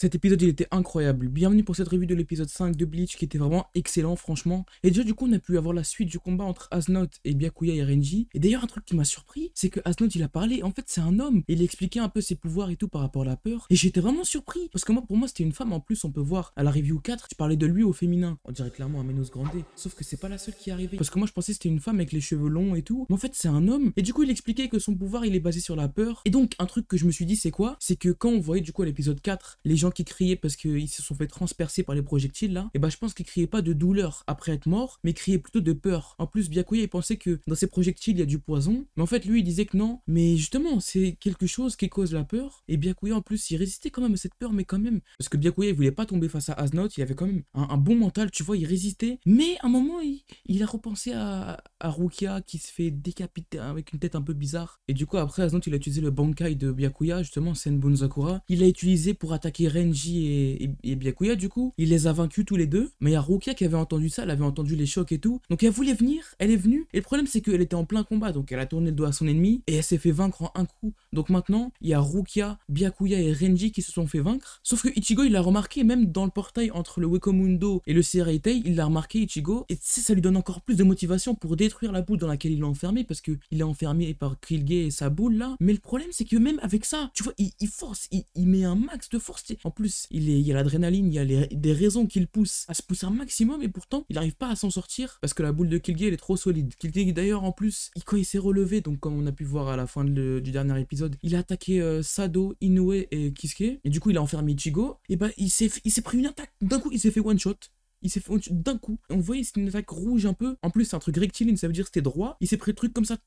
Cet épisode, il était incroyable. Bienvenue pour cette revue de l'épisode 5 de Bleach qui était vraiment excellent, franchement. Et déjà, du coup, on a pu avoir la suite du combat entre Asnoth et Byakuya et Renji. Et d'ailleurs, un truc qui m'a surpris, c'est que Asnoth, il a parlé. En fait, c'est un homme. Il expliquait un peu ses pouvoirs et tout par rapport à la peur. Et j'étais vraiment surpris. Parce que moi, pour moi, c'était une femme. En plus, on peut voir à la review 4, tu parlais de lui au féminin. On dirait clairement à Menos Grande. Sauf que c'est pas la seule qui est arrivée. Parce que moi, je pensais c'était une femme avec les cheveux longs et tout. Mais en fait, c'est un homme. Et du coup, il expliquait que son pouvoir, il est basé sur la peur. Et donc, un truc que je me suis dit, c'est quoi? C'est que quand on voyait du coup l'épisode 4, les gens qui criaient parce que ils se sont fait transpercer par les projectiles là, et bah je pense qu'ils criaient pas de douleur après être mort, mais criaient plutôt de peur. En plus, Byakuya il pensait que dans ces projectiles il y a du poison, mais en fait lui il disait que non, mais justement c'est quelque chose qui cause la peur, et Byakuya en plus il résistait quand même à cette peur, mais quand même, parce que Byakuya il voulait pas tomber face à Asnoth, il avait quand même un, bon mental, tu vois, il résistait, mais à un moment il, a repensé à, à Rukia qui se fait décapiter avec une tête un peu bizarre, et du coup après Asnoth il a utilisé le Bankai de Byakuya, justement Senbon Zakura, il l'a utilisé pour attaquer Renji et, et, Byakuya, du coup, il les a vaincus tous les deux. Mais il y a Rukia qui avait entendu ça, elle avait entendu les chocs et tout. Donc elle voulait venir, elle est venue. Et le problème, c'est qu'elle était en plein combat. Donc elle a tourné le dos à son ennemi et elle s'est fait vaincre en un coup. Donc maintenant, il y a Rukia, Byakuya et Renji qui se sont fait vaincre. Sauf que Ichigo, il l'a remarqué, même dans le portail entre le Wekomundo et le Seireitei, il l'a remarqué, Ichigo. Et ça lui donne encore plus de motivation pour détruire la boule dans laquelle il l'a enfermé. Parce qu'il est enfermé par Krillge et sa boule là. Mais le problème, c'est que même avec ça, tu vois, il, force, il, met un max de force. En plus, il, est, il y a l'adrénaline, il y a des raisons qui le poussent à se pousser un maximum et pourtant il n'arrive pas à s'en sortir parce que la boule de Kilge elle est trop solide. Kilge d'ailleurs en plus, quand il s'est relevé, donc comme on a pu voir à la fin du dernier épisode, il a attaqué euh, Sado, Inoue et Kisuke et du coup il a enfermé Ichigo et bah il s'est pris une attaque d'un coup il s'est fait one shot il s'est fait d'un coup. On voyait c'était une attaque rouge un peu. En plus, c'est un truc rectiligne, ça veut dire c'était droit. Il s'est pris le truc comme ça,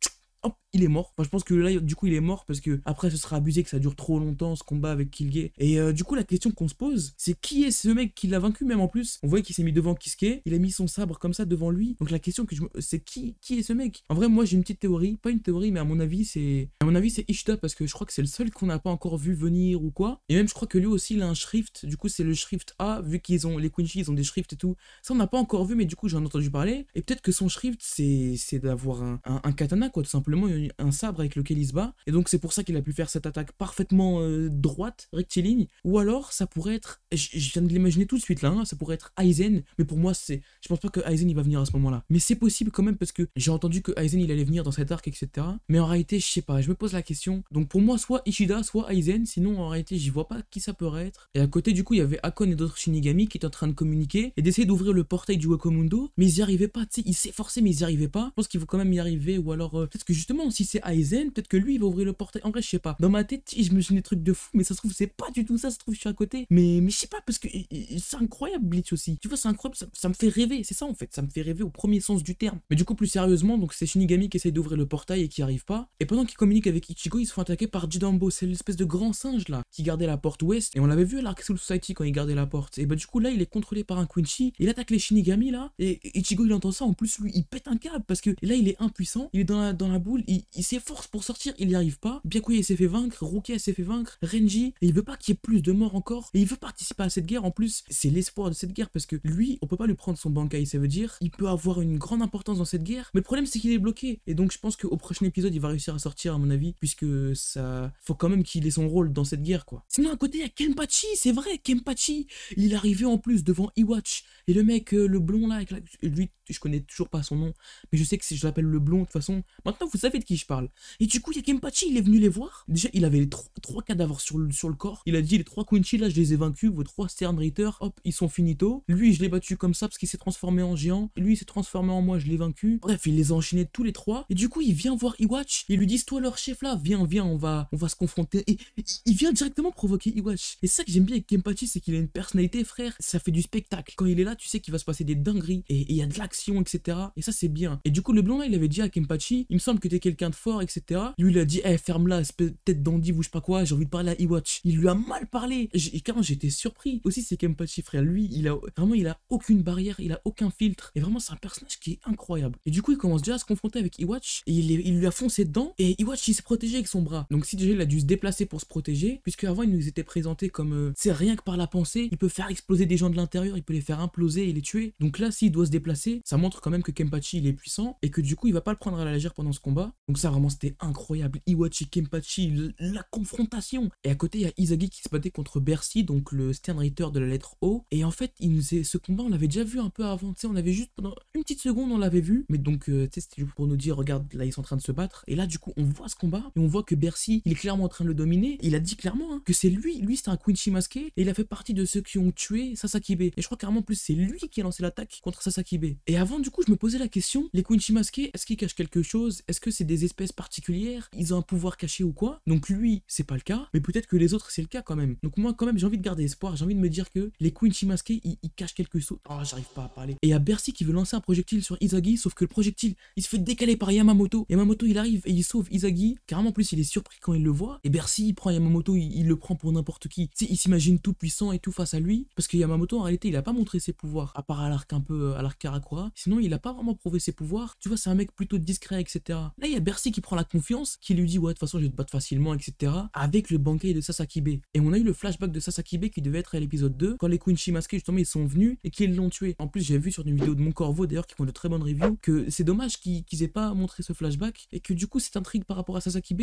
hop, il est mort. Enfin, je pense que là, du coup, il est mort parce que après, ce sera abusé que ça dure trop longtemps ce combat avec Kilge. Et euh, du coup, la question qu'on se pose, c'est qui est ce mec qui l'a vaincu, même en plus? On voit qu'il s'est mis devant Kisuke, il a mis son sabre comme ça devant lui. Donc la question que je me. C'est qui, qui est ce mec? En vrai, moi, j'ai une petite théorie. Pas une théorie, mais à mon avis, c'est. À mon avis, c'est Ishida parce que je crois que c'est le seul qu'on n'a pas encore vu venir ou quoi. Et même, je crois que lui aussi, il a un shrift. Du coup, c'est le shrift A, vu qu'ils ont. Les Quincy, ils ont des shrifts et tout. Ça, on n'a pas encore vu, mais du coup, j'en ai entendu parler. Et peut-être que son shrift, c'est d'avoir un, un, katana, quoi, tout simplement, un sabre avec lequel il se bat. Et donc c'est pour ça qu'il a pu faire cette attaque parfaitement euh, droite, rectiligne. Ou alors ça pourrait être, je, viens de l'imaginer tout de suite là, hein, ça pourrait être Aizen. Mais pour moi c'est, je pense pas que Aizen il va venir à ce moment-là. Mais c'est possible quand même parce que j'ai entendu que Aizen il allait venir dans cet arc, etc. Mais en réalité je sais pas, je me pose la question. Donc pour moi soit Ishida, soit Aizen. Sinon en réalité j'y vois pas qui ça pourrait être. Et à côté du coup il y avait Akon et d'autres Shinigami qui étaient en train de communiquer et d'essayer d'ouvrir le portail du Wakomundo. Mais ils y arrivaient pas, tu sais, ils s'efforçaient mais ils y arrivaient pas. Je pense qu'il faut quand même y arriver ou alors euh, peut-être que justement si c'est Aizen, peut-être que lui il va ouvrir le portail. En vrai, je sais pas. Dans ma tête, je me suis des trucs de fou, mais ça se trouve, c'est pas du tout ça. Ça se trouve, je suis à côté. Mais, mais je sais pas, parce que c'est incroyable, Bleach aussi. Tu vois, c'est incroyable. Ça, me fait rêver. C'est ça, en fait. Ça me fait rêver au premier sens du terme. Mais du coup, plus sérieusement, donc c'est Shinigami qui essaye d'ouvrir le portail et qui arrive pas. Et pendant qu'il communique avec Ichigo, ils se font attaquer par Jidambo. C'est l'espèce de grand singe là qui gardait la porte ouest. Et on l'avait vu à l'Arc Soul Society quand il gardait la porte. Et bah, du coup, là, il est contrôlé par un Quincy. Il attaque les Shinigami là. Et Ichigo, il entend ça. En plus, lui, il pète un câble parce que là, il est impuissant. Il est dans la, dans la boule. Il s'efforce pour sortir. Il n'y arrive pas. Byakuya s'est fait vaincre, Rukia s'est fait vaincre, Renji, et il veut pas qu'il y ait plus de morts encore, et il veut participer à cette guerre en plus, c'est l'espoir de cette guerre parce que lui, on peut pas lui prendre son Bankai, ça veut dire, il peut avoir une grande importance dans cette guerre, mais le problème c'est qu'il est bloqué, et donc je pense qu'au prochain épisode il va réussir à sortir à mon avis, puisque ça, faut quand même qu'il ait son rôle dans cette guerre quoi. Sinon à côté il y a Kenpachi, c'est vrai, Kenpachi, il est arrivé en plus devant Iwatch, et le mec, euh, le blond là, avec lui, je connais toujours pas son nom, mais je sais que si je l'appelle le blond de toute façon, maintenant vous savez je parle. Et du coup il y a Kenpachi, il est venu les voir, Déjà, il avait les trois, cadavres sur le, sur le corps. Il a dit les trois Quincy, là, je les ai vaincus. Vos trois Sternritter, hop, ils sont finito. Lui, je l'ai battu comme ça parce qu'il s'est transformé en géant. Lui, il s'est transformé en moi, je l'ai vaincu. Bref, il les a enchaînés tous les trois. Et du coup, il vient voir Iwatch. Il lui dit Toi, leur chef là, viens, viens, on va, on va se confronter. Et il vient directement provoquer Iwatch. Et ça que j'aime bien avec Kempachi, c'est qu'il a une personnalité, frère. Ça fait du spectacle. Quand il est là, tu sais qu'il va se passer des dingueries. Et il y a de l'action, etc. Et ça, c'est bien. Et du coup, le blond là, il avait dit à Kempachi Il me semble que t'es quelqu'un de fort, etc. Lui, il a dit Eh, ferme-la, tête d'Andy ou pas quoi, j'ai envie de parler à Iwatch. Il lui a mal parlé. Et quand j'étais surpris. Aussi, c'est Kempachi, frère. Lui, il a vraiment, il a aucune barrière, il a aucun filtre. Et vraiment, c'est un personnage qui est incroyable. Et du coup, il commence déjà à se confronter avec Iwatch. Et il, il lui a foncé dedans. Et Iwatch, il s'est protégé avec son bras. Donc, si déjà il a dû se déplacer pour se protéger, puisque avant, il nous était présenté comme, c'est euh, rien que par la pensée, il peut faire exploser des gens de l'intérieur, il peut les faire imploser et les tuer. Donc là, s'il doit se déplacer, ça montre quand même que Kempachi, il est puissant. Et que du coup, il va pas le prendre à la légère pendant ce combat. Donc ça vraiment c'était incroyable. Iwachi Kenpachi, la confrontation. Et à côté il y a Izagi qui se battait contre Bercy, donc le Sternreiter de la lettre O. Et en fait, ce combat on l'avait déjà vu un peu avant, tu sais, on avait juste pendant une petite seconde on l'avait vu. Mais donc euh, tu sais pour nous dire regarde là ils sont en train de se battre. Et là du coup on voit ce combat et on voit que Bercy il est clairement en train de le dominer. Il a dit clairement hein, que c'est lui, lui c'est un Quincy masqué et il a fait partie de ceux qui ont tué Sasakibe. Et je crois carrément plus c'est lui qui a lancé l'attaque contre Sasakibe. Et avant du coup je me posais la question, les Quincy masqués, est-ce qu'ils cachent quelque chose? Est-ce que c'est des espèces particulières Ils ont un pouvoir caché ou quoi Donc lui, c'est pas le cas, mais peut-être que les autres, c'est le cas quand même. Donc moi, quand même, j'ai envie de garder espoir, j'ai envie de me dire que les Quincy masqués, ils, cachent quelque chose. Oh, j'arrive pas à parler. Et il y a Bercy qui veut lancer un projectile sur Izagi, sauf que le projectile, il se fait décaler par Yamamoto. Yamamoto, il arrive et il sauve Izagi. Carrément, plus, il est surpris quand il le voit. Et Bercy, il prend Yamamoto, il, le prend pour n'importe qui. Tu sais, il s'imagine tout puissant et tout face à lui. Parce que Yamamoto, en réalité, il a pas montré ses pouvoirs, à part à l'arc un peu, à l'arc Karakura. Sinon, il a pas vraiment prouvé ses pouvoirs. Tu vois, c'est un mec plutôt discret, etc. Là, il y a Bercy qui prend la confiance, qui lui dit ouais de toute façon je vais te battre facilement, etc. Avec le banquet de Sasakibe. Et on a eu le flashback de Sasakibe qui devait être à l'épisode 2, quand les masqués justement ils sont venus et qu'ils l'ont tué. En plus j'ai vu sur une vidéo de Mon Corvo d'ailleurs qui font de très bonnes reviews que c'est dommage qu'ils aient pas montré ce flashback et que du coup cette intrigue par rapport à Sasakibe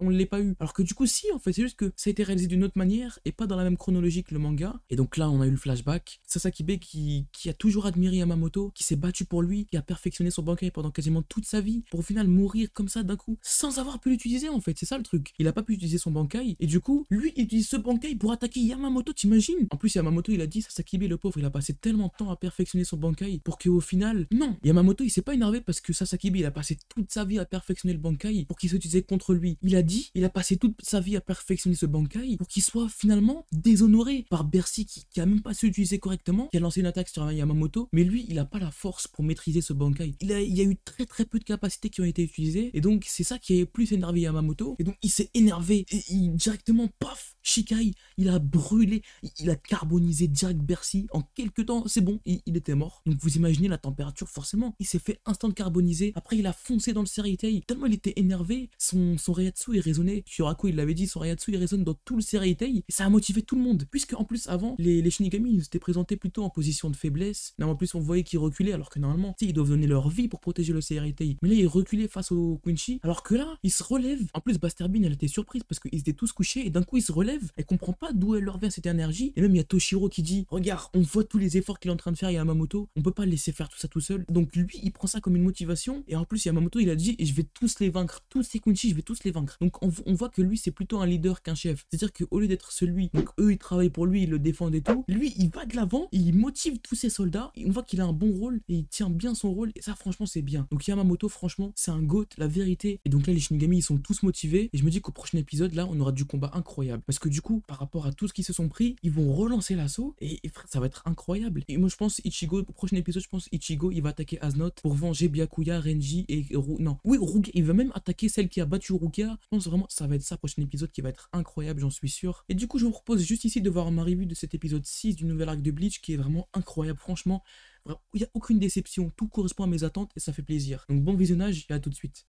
on l'ait pas eu. Alors que du coup, si, en fait, c'est juste que ça a été réalisé d'une autre manière et pas dans la même chronologie que le manga. Et donc là, on a eu le flashback. Sasakibe qui, qui a toujours admiré Yamamoto, qui s'est battu pour lui, qui a perfectionné son bankai pendant quasiment toute sa vie, pour au final mourir comme ça d'un coup, sans avoir pu l'utiliser en fait. C'est ça le truc. Il a pas pu utiliser son bankai, et du coup, lui, il utilise ce bankai pour attaquer Yamamoto, t'imagines? En plus, Yamamoto, il a dit, Sasakibe, le pauvre, il a passé tellement de temps à perfectionner son bankai pour qu'au final, non, Yamamoto, il s'est pas énervé parce que Sasakibe, il a passé toute sa vie à perfectionner le bankai pour qu'il s'utilisait contre lui. Il a il a passé toute sa vie à perfectionner ce Bankai pour qu'il soit finalement déshonoré par Bercy qui, qui a même pas su l'utiliser correctement, qui a lancé une attaque sur Yamamoto, mais lui, il a pas la force pour maîtriser ce Bankai. Il, a, y a eu très très peu de capacités qui ont été utilisées, et donc c'est ça qui a plus énervé Yamamoto, et donc il s'est énervé, et directement, paf, Shikai, il a brûlé, il a carbonisé direct Bercy. En quelques temps, c'est bon, il, était mort. Donc vous imaginez la température, forcément. Il s'est fait instant carboniser. Après, il a foncé dans le Sereitei. Tellement il était énervé, son, son il résonnait. Il l'avait dit, son Reiatsu, il résonne dans tout le Sereitei. Et ça a motivé tout le monde. Puisque en plus, avant, les, Shinigami, ils étaient présentés plutôt en position de faiblesse. Là, en plus, on voyait qu'ils reculaient, alors que normalement, ils doivent donner leur vie pour protéger le Sereitei. Mais là, ils reculaient face au Quincy. Alors que là, ils se relèvent. En plus, Bean, elle était surprise parce qu'ils étaient tous couchés. Et d'un coup, ils se relèvent. Elle comprend pas d'où elle leur vient cette énergie. Et même il y a Toshiro qui dit Regarde, on voit tous les efforts qu'il est en train de faire Yamamoto, on peut pas laisser faire tout ça tout seul. Donc lui, il prend ça comme une motivation. Et en plus, Yamamoto, il a dit Je vais tous les vaincre, tous ces Kunchi, je vais tous les vaincre. Donc on, voit que lui, c'est plutôt un leader qu'un chef. C'est-à-dire qu'au lieu d'être celui, donc eux, ils travaillent pour lui, ils le défendent et tout, lui, il va de l'avant, il motive tous ses soldats. On voit qu'il a un bon rôle et il tient bien son rôle. Et ça, franchement, c'est bien. Donc Yamamoto, franchement, c'est un GOAT, la vérité. Et donc là, les Shinigami, ils sont tous motivés. Et je me dis qu'au prochain épisode, là, on aura du combat incroyable. Parce que du coup, par rapport à tout ce qui se sont pris, ils vont relancer l'assaut et, ça va être incroyable. Et moi je pense Ichigo, au prochain épisode, je pense Ichigo il va attaquer Aznot pour venger Byakuya, Renji et non, oui Rukia, il va même attaquer celle qui a battu Rukia. Vraiment ça va être ça prochain épisode qui va être incroyable, j'en suis sûr. Et du coup je vous propose juste ici de voir ma revue de cet épisode 6 du nouvel arc de Bleach qui est vraiment incroyable, franchement. Il n'y a aucune déception, tout correspond à mes attentes et ça fait plaisir. Donc bon visionnage et à tout de suite.